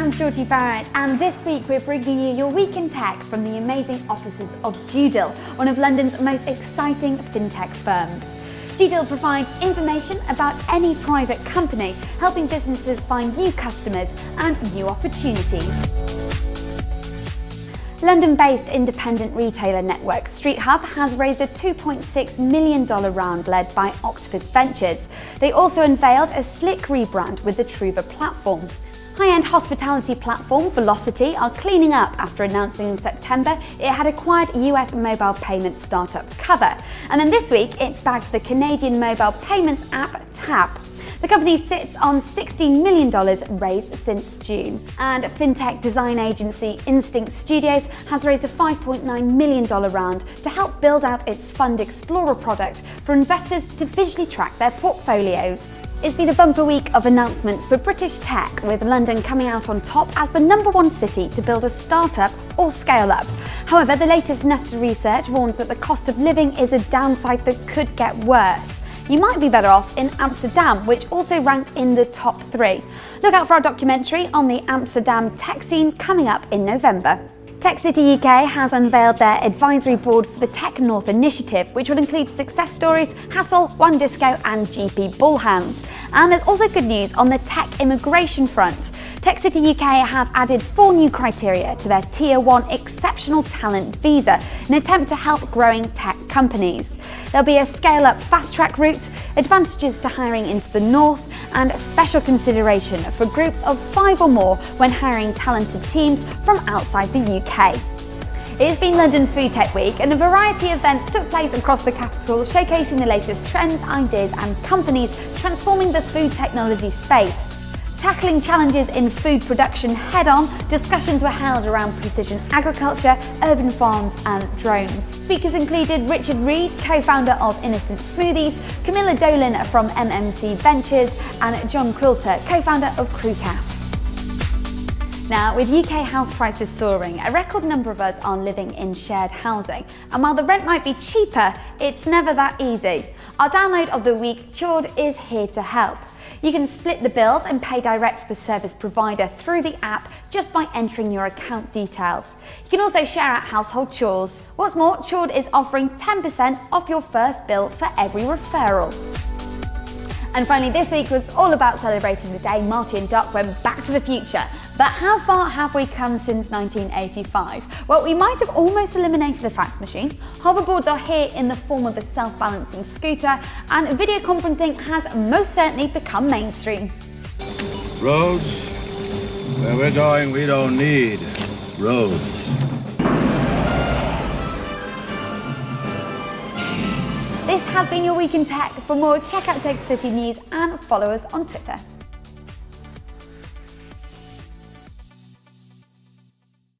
I'm Georgie Barrett and this week we're bringing you your week in tech from the amazing offices of DueDil, one of London's most exciting fintech firms. DueDil provides information about any private company, helping businesses find new customers and new opportunities. London-based independent retailer network Street Hub has raised a $2.6 million round led by Octopus Ventures. They also unveiled a slick rebrand with the Truva platform. High-end hospitality platform Velocity are cleaning up after announcing in September it had acquired US mobile payments startup Cover. And then this week it's backed the Canadian mobile payments app Tap. The company sits on $16 million raised since June. And fintech design agency Instinct Studios has raised a $5.9 million round to help build out its Fund Explorer product for investors to visually track their portfolios. It's been a bumper week of announcements for British tech, with London coming out on top as the number one city to build a startup or scale up. However, the latest Nesta research warns that the cost of living is a downside that could get worse. You might be better off in Amsterdam, which also ranked in the top three. Look out for our documentary on the Amsterdam tech scene coming up in November. Tech City UK has unveiled their advisory board for the Tech North initiative, which will include success stories, Hassel, Disco and GP Bullhounds. And there's also good news on the tech immigration front. Tech City UK have added four new criteria to their Tier 1 Exceptional Talent Visa in an attempt to help growing tech companies. There'll be a scale-up fast-track route, advantages to hiring into the north, and special consideration for groups of five or more when hiring talented teams from outside the UK. It's been London Food Tech Week and a variety of events took place across the capital showcasing the latest trends, ideas and companies transforming the food technology space. Tackling challenges in food production head-on, discussions were held around precision agriculture, urban farms and drones. Speakers included Richard Reed, co-founder of Innocent Smoothies, Camilla Dolan from MMC Ventures and John Quilter, co-founder of Crewcast. Now, with UK house prices soaring, a record number of us are living in shared housing. And while the rent might be cheaper, it's never that easy. Our download of the week, Chord, is here to help. You can split the bills and pay direct to the service provider through the app just by entering your account details. You can also share out household chores. What's more, Chord is offering 10% off your first bill for every referral. And finally, this week was all about celebrating the day Marty and Doc went back to the future. But how far have we come since 1985? Well, we might have almost eliminated the fax machine. Hoverboards are here in the form of a self-balancing scooter, and video conferencing has most certainly become mainstream. Roads? Where we're going, we don't need roads. This has been your Week in Tech. For more, check out Tech City News and follow us on Twitter.